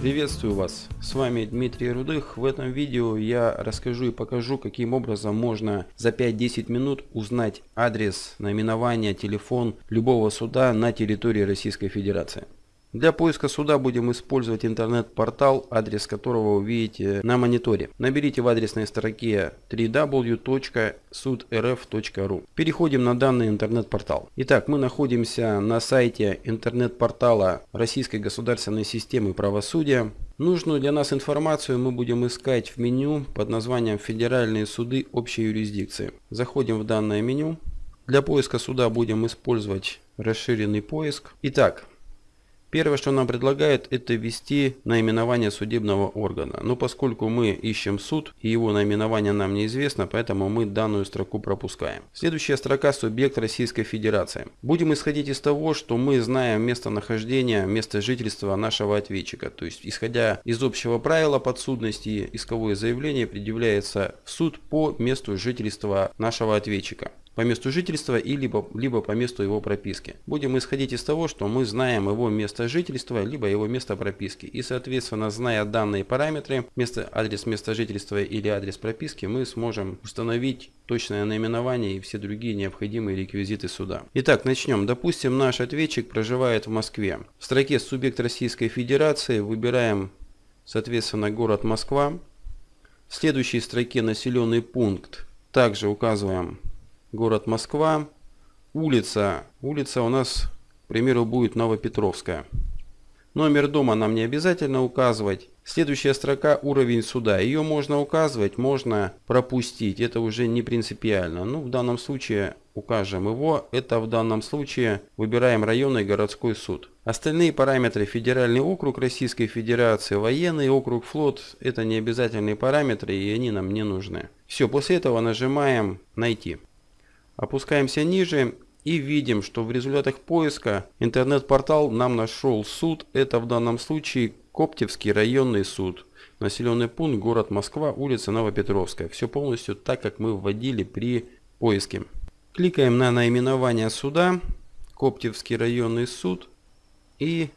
Приветствую вас, с вами Дмитрий Рудых. В этом видео я расскажу и покажу, каким образом можно за 5-10 минут узнать адрес, наименование, телефон любого суда на территории Российской Федерации. Для поиска суда будем использовать интернет-портал, адрес которого вы видите на мониторе. Наберите в адресной строке www.sudrf.ru. Переходим на данный интернет-портал. Итак, мы находимся на сайте интернет-портала Российской государственной системы правосудия. Нужную для нас информацию мы будем искать в меню под названием «Федеральные суды общей юрисдикции». Заходим в данное меню. Для поиска суда будем использовать расширенный поиск. Итак, Первое, что нам предлагают, это ввести наименование судебного органа. Но поскольку мы ищем суд и его наименование нам неизвестно, поэтому мы данную строку пропускаем. Следующая строка «Субъект Российской Федерации». Будем исходить из того, что мы знаем местонахождение, место жительства нашего ответчика. То есть, исходя из общего правила подсудности, исковое заявление предъявляется в суд по месту жительства нашего ответчика по месту жительства и либо, либо по месту его прописки. Будем исходить из того, что мы знаем его место жительства, либо его место прописки. И соответственно, зная данные параметры, место, адрес места жительства или адрес прописки, мы сможем установить точное наименование и все другие необходимые реквизиты суда. Итак, начнем. Допустим, наш ответчик проживает в Москве. В строке «Субъект Российской Федерации» выбираем, соответственно, город Москва. В следующей строке «Населенный пункт» также указываем город Москва. Улица. Улица у нас, к примеру, будет Новопетровская. Номер дома нам не обязательно указывать. Следующая строка уровень суда. Ее можно указывать, можно пропустить. Это уже не принципиально. Ну, в данном случае укажем его. Это в данном случае выбираем районный городской суд. Остальные параметры федеральный округ Российской Федерации, военный округ, флот это не обязательные параметры и они нам не нужны. Все, после этого нажимаем найти. Опускаемся ниже и видим, что в результатах поиска интернет-портал нам нашел суд. Это в данном случае Коптевский районный суд. Населенный пункт город Москва, улица Новопетровская. Все полностью так, как мы вводили при поиске. Кликаем на наименование суда. Коптевский районный суд. И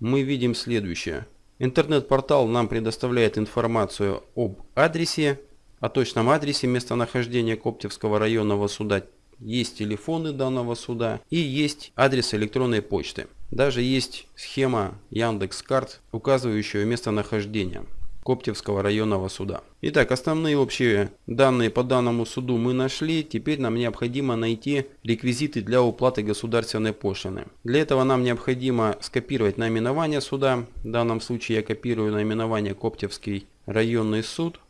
мы видим следующее. Интернет-портал нам предоставляет информацию об адресе о точном адресе местонахождения Коптевского районного суда, есть телефоны данного суда и есть адрес электронной почты. Даже есть схема Яндекс.Карт, указывающая местонахождение Коптевского районного суда. Итак, основные общие данные по данному суду мы нашли. Теперь нам необходимо найти реквизиты для уплаты государственной пошлины. Для этого нам необходимо скопировать наименование суда. В данном случае я копирую наименование Коптевский районный суд.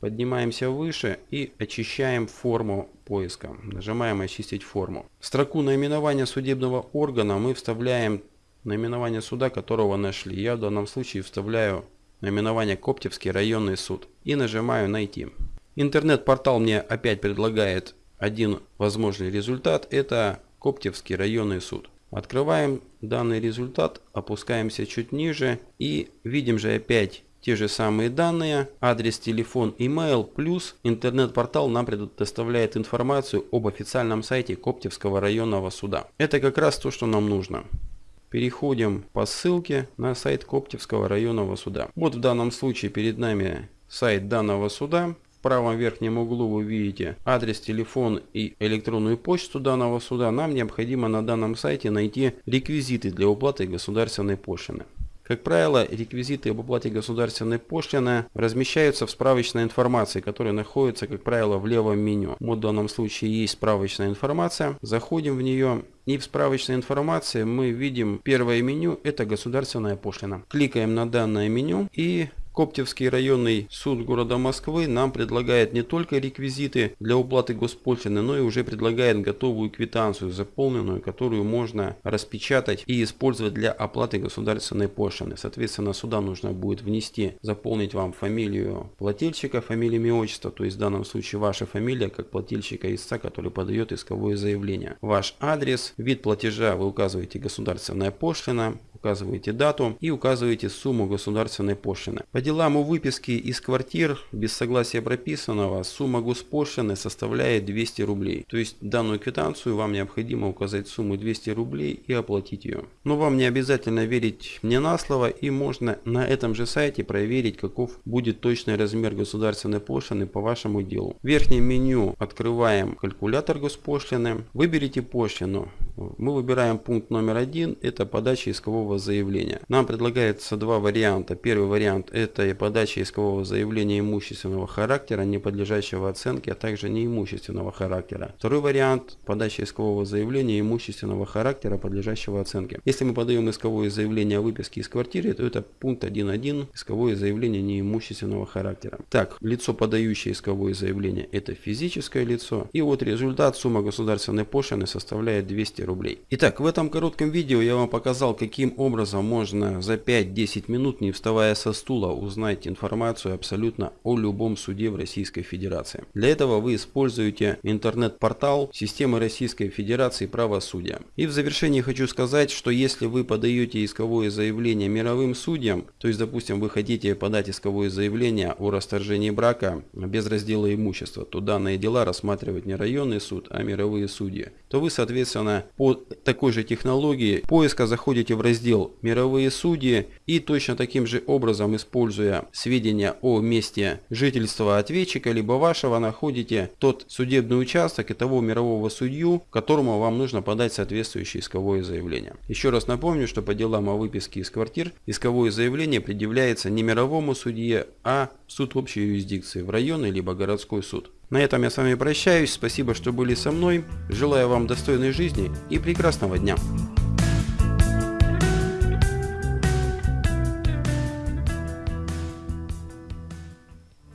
Поднимаемся выше и очищаем форму поиска. Нажимаем «Очистить форму». В строку наименования судебного органа мы вставляем наименование суда, которого нашли. Я в данном случае вставляю наименование Коптевский районный суд и нажимаю «Найти». Интернет-портал мне опять предлагает один возможный результат. Это Коптевский районный суд. Открываем данный результат, опускаемся чуть ниже и видим же опять те же самые данные, адрес, телефон, email, плюс интернет-портал нам предоставляет информацию об официальном сайте Коптевского районного суда. Это как раз то, что нам нужно. Переходим по ссылке на сайт Коптевского районного суда. Вот в данном случае перед нами сайт данного суда. В правом верхнем углу вы видите адрес, телефон и электронную почту данного суда. Нам необходимо на данном сайте найти реквизиты для уплаты государственной пошлины. Как правило, реквизиты об оплате государственной пошлины размещаются в справочной информации, которая находится, как правило, в левом меню. В данном случае есть справочная информация. Заходим в нее и в справочной информации мы видим первое меню, это государственная пошлина. Кликаем на данное меню и Коптевский районный суд города Москвы нам предлагает не только реквизиты для уплаты госпошлины, но и уже предлагает готовую квитанцию, заполненную, которую можно распечатать и использовать для оплаты государственной пошлины. Соответственно, сюда нужно будет внести, заполнить вам фамилию плательщика, фамилию, имя, отчество, то есть в данном случае ваша фамилия, как плательщика истца, который подает исковое заявление. Ваш адрес, вид платежа вы указываете государственная пошлина, указываете дату и указываете сумму государственной пошлины. По делам о выписке из квартир без согласия прописанного сумма госпошлины составляет 200 рублей. То есть данную квитанцию вам необходимо указать сумму 200 рублей и оплатить ее. Но вам не обязательно верить мне на слово и можно на этом же сайте проверить каков будет точный размер государственной пошлины по вашему делу. В верхнем меню открываем калькулятор госпошлины. Выберите пошлину. Мы выбираем пункт номер один, это подача искового заявления. Нам предлагается два варианта. Первый вариант это подача искового заявления имущественного характера, не подлежащего оценке, а также неимущественного характера. Второй вариант подача искового заявления имущественного характера, подлежащего оценке. Если мы подаем исковое заявление о выписке из квартиры, то это пункт 1.1 исковое заявление неимущественного характера. Так, лицо, подающее исковое заявление, это физическое лицо. И вот результат сумма государственной пошлины составляет 200 рублей. Итак, в этом коротком видео я вам показал, каким образом можно за 5-10 минут, не вставая со стула, узнать информацию абсолютно о любом суде в Российской Федерации. Для этого вы используете интернет-портал системы Российской Федерации правосудия. И в завершении хочу сказать, что если вы подаете исковое заявление мировым судьям, то есть, допустим, вы хотите подать исковое заявление о расторжении брака без раздела имущества, то данные дела рассматривать не районный суд, а мировые судьи, то вы, соответственно, по такой же технологии поиска заходите в раздел «Мировые судьи» и точно таким же образом, используя сведения о месте жительства ответчика либо вашего, находите тот судебный участок и того мирового судью, которому вам нужно подать соответствующее исковое заявление. Еще раз напомню, что по делам о выписке из квартир исковое заявление предъявляется не мировому судье, а суд общей юрисдикции в районный либо городской суд. На этом я с вами прощаюсь. Спасибо, что были со мной. Желаю вам достойной жизни и прекрасного дня.